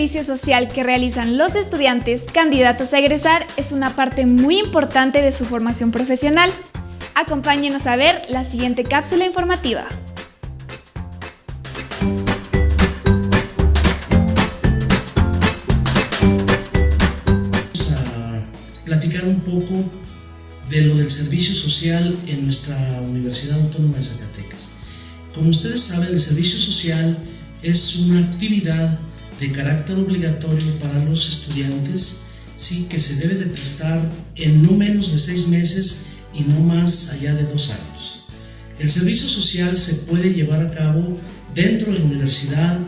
servicio social que realizan los estudiantes candidatos a egresar es una parte muy importante de su formación profesional. Acompáñenos a ver la siguiente cápsula informativa. Vamos a platicar un poco de lo del servicio social en nuestra Universidad Autónoma de Zacatecas. Como ustedes saben, el servicio social es una actividad de carácter obligatorio para los estudiantes sí, que se debe de prestar en no menos de seis meses y no más allá de dos años. El servicio social se puede llevar a cabo dentro de la universidad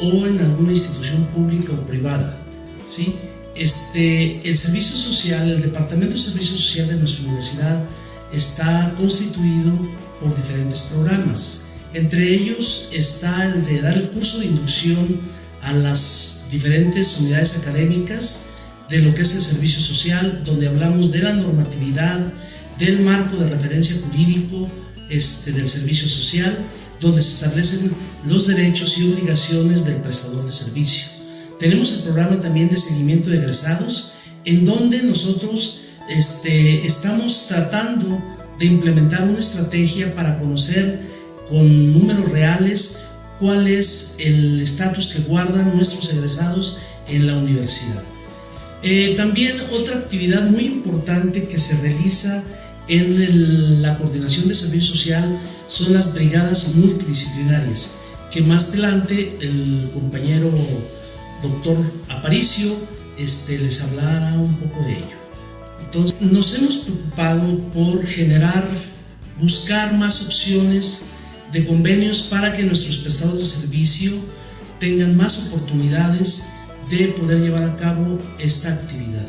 o en alguna institución pública o privada. ¿sí? Este, el servicio social, el Departamento de Servicio Social de nuestra universidad está constituido por diferentes programas. Entre ellos está el de dar el curso de inducción a las diferentes unidades académicas de lo que es el servicio social, donde hablamos de la normatividad, del marco de referencia jurídico este, del servicio social, donde se establecen los derechos y obligaciones del prestador de servicio. Tenemos el programa también de seguimiento de egresados, en donde nosotros este, estamos tratando de implementar una estrategia para conocer con números reales cuál es el estatus que guardan nuestros egresados en la universidad. Eh, también otra actividad muy importante que se realiza en la coordinación de servicio social son las brigadas multidisciplinarias, que más adelante el compañero doctor Aparicio este, les hablará un poco de ello. Entonces, nos hemos preocupado por generar, buscar más opciones de convenios para que nuestros prestadores de servicio tengan más oportunidades de poder llevar a cabo esta actividad.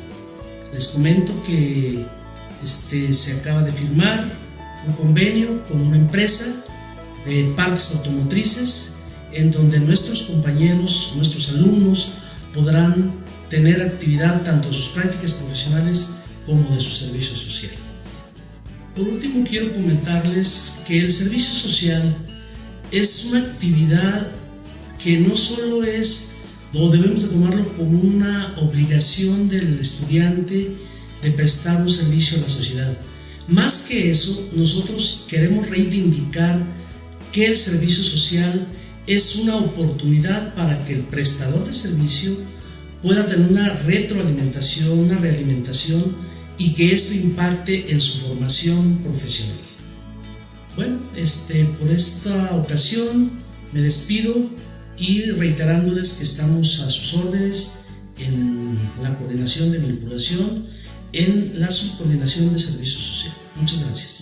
Les comento que este, se acaba de firmar un convenio con una empresa de parques automotrices en donde nuestros compañeros, nuestros alumnos podrán tener actividad tanto de sus prácticas profesionales como de su servicio social. Por último, quiero comentarles que el servicio social es una actividad que no solo es, o debemos de tomarlo como una obligación del estudiante de prestar un servicio a la sociedad. Más que eso, nosotros queremos reivindicar que el servicio social es una oportunidad para que el prestador de servicio pueda tener una retroalimentación, una realimentación y que esto impacte en su formación profesional. Bueno, este, por esta ocasión me despido y reiterándoles que estamos a sus órdenes en la coordinación de vinculación, en la subcoordinación de servicio social. Muchas gracias.